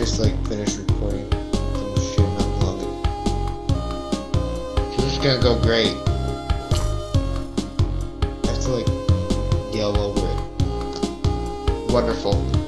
just like finished recording some shit not long ago. This is gonna go great. I have to like yell over it. Wonderful.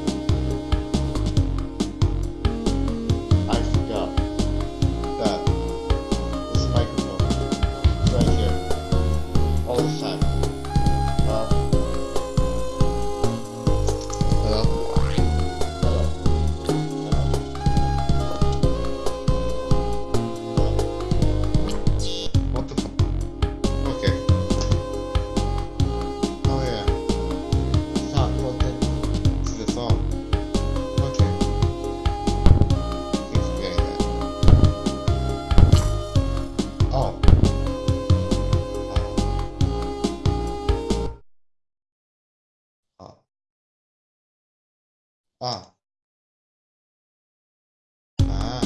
Ah. Ah.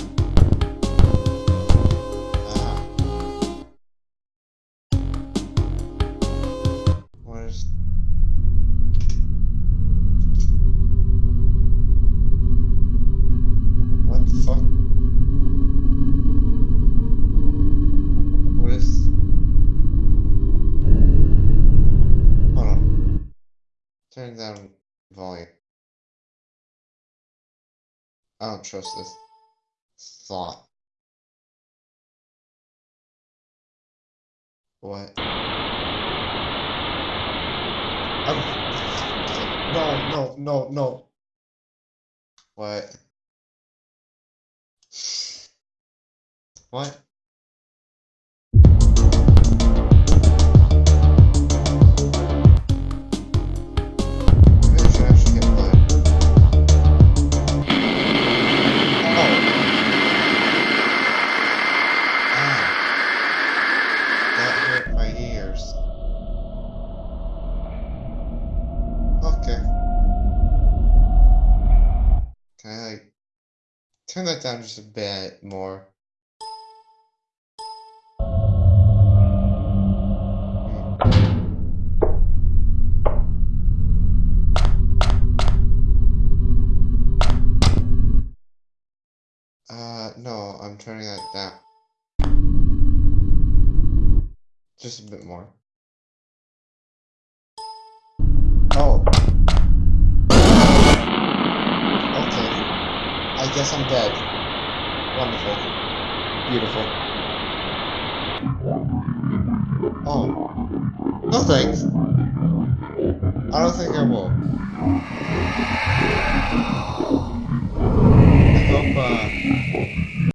Ah. What the fuck? Hold on. Down volume. I don't trust this thought. What? I'm... No, no, no, no. What? What? Can I like turn that down just a bit more? Hmm. Uh, no, I'm turning that down. Just a bit more. guess I'm dead. Wonderful. Beautiful. Oh. No thanks. I don't think I will. I hope, uh...